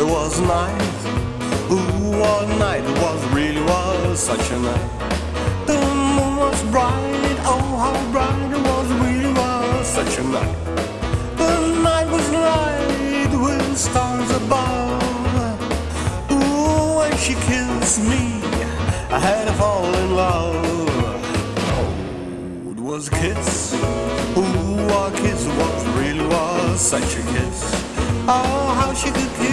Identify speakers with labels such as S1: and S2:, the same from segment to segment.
S1: was night. Ooh, what night it was really was such a night. The moon was bright. Oh, how bright it was really was such a night. The night was light with stars above. Ooh, when she kissed me, I had to fall in love. Oh, it was a kiss. Ooh, what kiss was really was such a kiss. Oh, how she could kiss.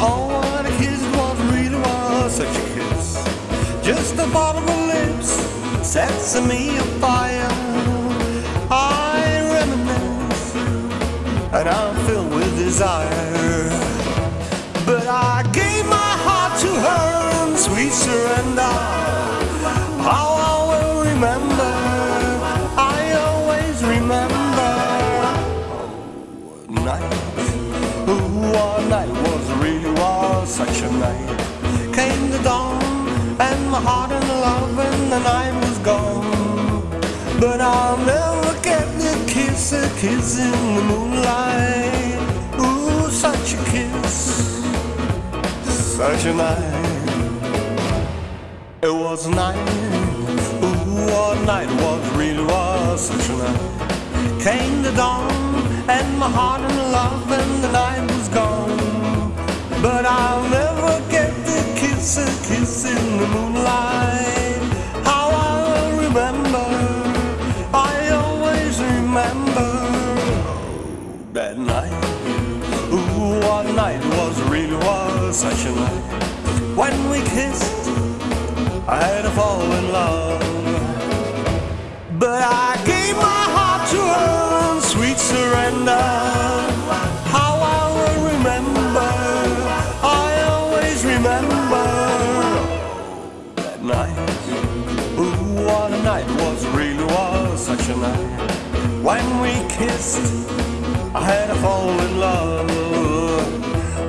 S1: Oh, what a kiss was really was such a kiss. Just the thought of lips sets me afire. I reminisce and I'm filled with desire. But I gave my heart to her in sweet surrender. How I will remember, I always remember. Oh, night, ooh, what night such a night. Came the dawn, and my heart in love, and the night was gone. But I'll never get the kiss, a kiss in the moonlight. Ooh, such a kiss, such a night. It was a night, ooh, what night was really was such a night. Came the dawn, and my heart in love, and the night was gone. But the kiss, a kiss in the moonlight. How I remember, I always remember oh, that night. Ooh, what night was really was such a night. When we kissed, I had to fall in love. But I gave my heart to her in sweet surrender. That night. Ooh, what a night was really was such a night. When we kissed, I had to fall in love.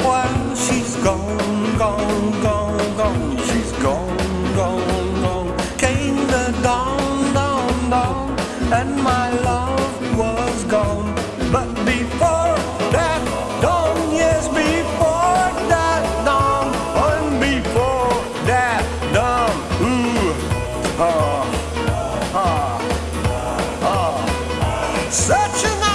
S1: Well, she's gone, gone, gone, gone. She's gone, gone, gone. Came the dawn, dawn, dawn, and my love was gone. But before ooh,